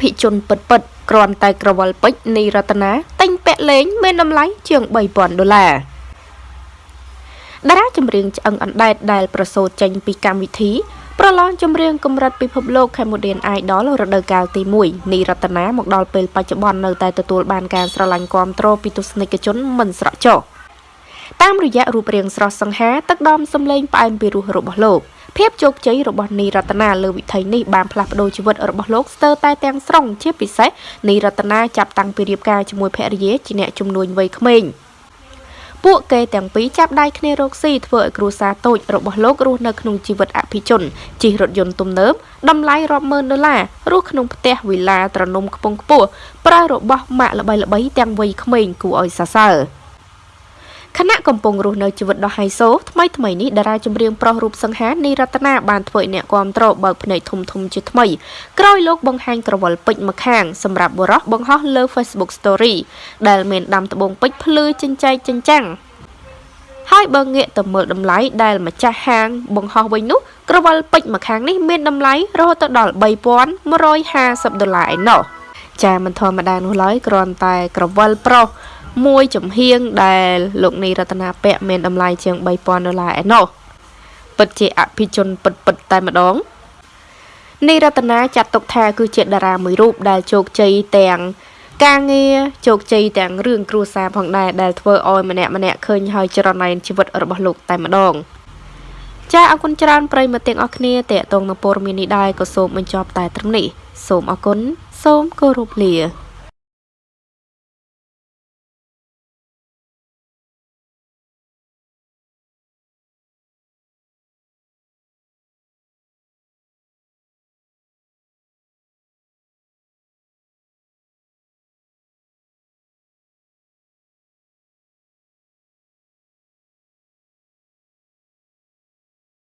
ភិជនពិតពិតគ្រាន់តែក្រវល់ពេជ្រនីរតនាទិញពាក់លេងមានតម្លៃជាង3000ដុល្លារតារាចម្រៀងឆ្អឹងអណ្ដែតដែលប្រសូតចេញពីកម្មវិធីប្រឡងចម្រៀងកម្រិតពិភពលោក Cambodian Idol រដូវកាលទី1នីរតនាមកដល់ពេលបច្ចុប្បន្ននៅតែទទួលបានការស្រឡាញ់គាំទ្រពីទស្សនិកជនមិនស្រកចុះតាមរយៈរូបរាងស្រស់សង្ហាទឹកដមសម្លេងផ្អែមពីរោះរបស់លោក ភាពជោគជ័យរបស់នីរតនាលើវិថីនេះបានផ្លាស់ប្ដូរជីវិតរបស់លោកស្ទើរតែទាំងស្រុងជាពិសេសនីរតនាចាប់តាំងពីរៀបការជាមួយភរិយាជាអ្នកជំនួញវ័យក្មេងពួកគេទាំងពីរចាប់ដៃគ្នារកស៊ីធ្វើឲ្យគ្រួសារតូចរបស់លោករស់នៅក្នុងជីវិតអភិជនជិះរថយន្តទំនើបតម្លៃរាប់ម៉ឺនដុល្លាររស់ក្នុងផ្ទះវិឡាត្រនំខ្ពង់ខ្ពស់ប្រើរបស់ម៉ាកល្បីៗទាំងវ័យក្មេងគួរឲ្យសរសើរ។ ខណៈកំពុងរស់នៅជីវិតដ៏ហៃសូថ្មីថ្មីនេះតារាចម្រៀងប្រុសរូបសង្ហានីរតនាបានធ្វើឲ្យអ្នកគាំទ្របើកភ្នែកធំធំជាថ្មីក្រោយលោកបង្ហាញក្រវិលពេជ្រម្ខាងសម្រាប់បុរសបង្ហោះលើ Facebook Story ដែលមានដាំត្បូងពេជ្រភ្លឺចិញ្ចែកចិញ្ចាំងហើយបើងាកទៅមើលតម្លៃដែលម្ចាស់ហាងបង្ហោះវិញនោះក្រវិលពេជ្រម្ខាងនេះមានតម្លៃរហូតដល់3150ដុល្លារឯណោះចាមិនធម្មតានោះឡើយគ្រាន់តែក្រវិលប្រុស មួយចំហៀងដែលលោកនីរតនាពាក់មានតម្លៃជាង3000ដុល្លារឯណោះពិតជាអភិជនពិតពិតតែម្ដងនីរតនាចាត់ទុកថាគឺជាតារាមួយរូបដែលជោគជ័យទាំងការងារជោគជ័យទាំងរឿងគ្រួសារផងដែរដែលធ្វើឲ្យម្នាក់ម្នាក់ឃើញហើយចរណៃជីវិតរបស់លោកតែម្ដងចាអរគុណច្រើនប្រិយមិត្តទាំងអស់គ្នាតេតងនឹងព័ត៌មាននេះដែរក៏សូមបញ្ចប់តែត្រឹមនេះសូមអរគុណសូមគោរពលា